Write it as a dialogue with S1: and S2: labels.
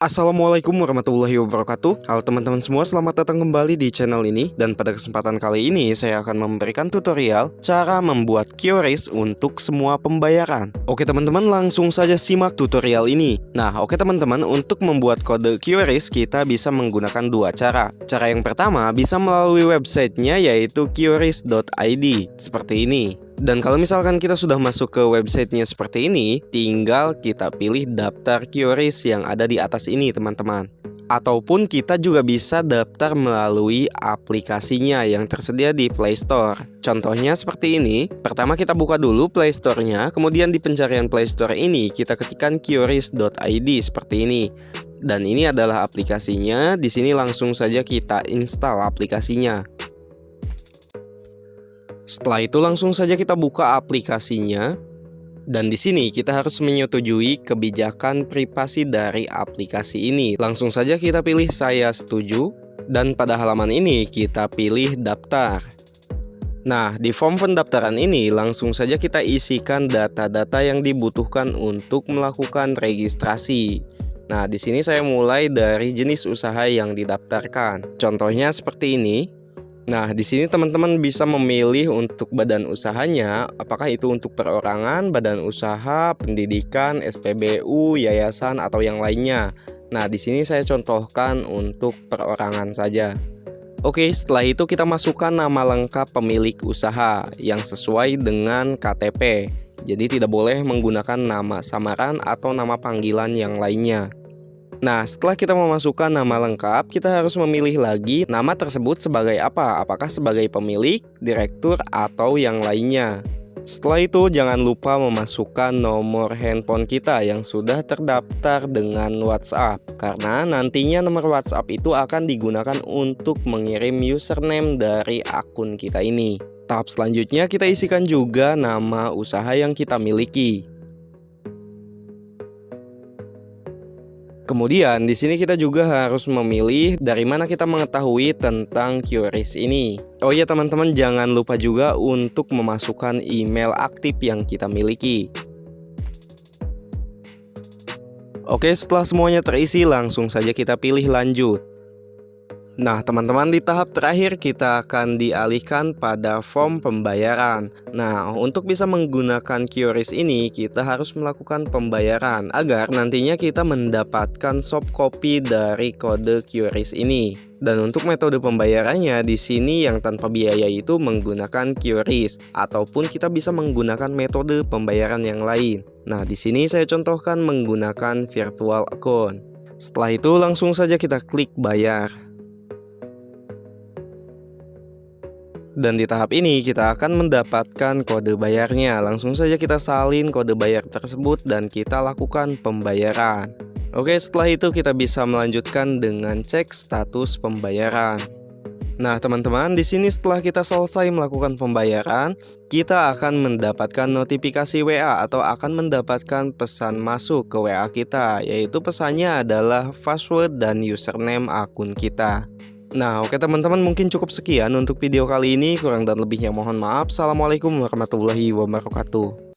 S1: Assalamualaikum warahmatullahi wabarakatuh. Halo teman-teman semua, selamat datang kembali di channel ini. Dan pada kesempatan kali ini, saya akan memberikan tutorial Cara membuat QRIS untuk semua pembayaran. Oke teman-teman, langsung saja simak tutorial ini. Nah, oke teman-teman, untuk membuat kode QRIS Kita bisa menggunakan dua cara. Cara yang pertama, bisa melalui websitenya yaitu QRIS.id Seperti ini dan kalau misalkan kita sudah masuk ke websitenya seperti ini, tinggal kita pilih daftar QRIS yang ada di atas ini teman-teman. Ataupun kita juga bisa daftar melalui aplikasinya yang tersedia di Play Store. Contohnya seperti ini, pertama kita buka dulu Play Store-nya, kemudian di pencarian Play Store ini kita ketikkan QRIS.id seperti ini. Dan ini adalah aplikasinya, di sini langsung saja kita install aplikasinya. Setelah itu langsung saja kita buka aplikasinya dan di sini kita harus menyetujui kebijakan privasi dari aplikasi ini. Langsung saja kita pilih saya setuju dan pada halaman ini kita pilih daftar. Nah, di form pendaftaran ini langsung saja kita isikan data-data yang dibutuhkan untuk melakukan registrasi. Nah, di sini saya mulai dari jenis usaha yang didaftarkan. Contohnya seperti ini. Nah, di sini teman-teman bisa memilih untuk badan usahanya, apakah itu untuk perorangan, badan usaha, pendidikan, SPBU, yayasan, atau yang lainnya. Nah, di sini saya contohkan untuk perorangan saja. Oke, setelah itu kita masukkan nama lengkap pemilik usaha yang sesuai dengan KTP. Jadi tidak boleh menggunakan nama samaran atau nama panggilan yang lainnya. Nah, setelah kita memasukkan nama lengkap, kita harus memilih lagi nama tersebut sebagai apa? Apakah sebagai pemilik, direktur, atau yang lainnya. Setelah itu, jangan lupa memasukkan nomor handphone kita yang sudah terdaftar dengan WhatsApp, karena nantinya nomor WhatsApp itu akan digunakan untuk mengirim username dari akun kita ini. Tahap selanjutnya, kita isikan juga nama usaha yang kita miliki. Kemudian di sini kita juga harus memilih dari mana kita mengetahui tentang QRIS ini. Oh iya teman-teman jangan lupa juga untuk memasukkan email aktif yang kita miliki. Oke setelah semuanya terisi langsung saja kita pilih lanjut. Nah, teman-teman di tahap terakhir kita akan dialihkan pada form pembayaran. Nah, untuk bisa menggunakan QRIS ini, kita harus melakukan pembayaran agar nantinya kita mendapatkan soft copy dari kode QRIS ini. Dan untuk metode pembayarannya di sini yang tanpa biaya itu menggunakan QRIS ataupun kita bisa menggunakan metode pembayaran yang lain. Nah, di sini saya contohkan menggunakan virtual account. Setelah itu langsung saja kita klik bayar. Dan di tahap ini kita akan mendapatkan kode bayarnya. Langsung saja kita salin kode bayar tersebut dan kita lakukan pembayaran. Oke, setelah itu kita bisa melanjutkan dengan cek status pembayaran. Nah, teman-teman, di sini setelah kita selesai melakukan pembayaran, kita akan mendapatkan notifikasi WA atau akan mendapatkan pesan masuk ke WA kita, yaitu pesannya adalah password dan username akun kita. Nah oke teman-teman mungkin cukup sekian untuk video kali ini. Kurang dan lebihnya mohon maaf. Assalamualaikum warahmatullahi wabarakatuh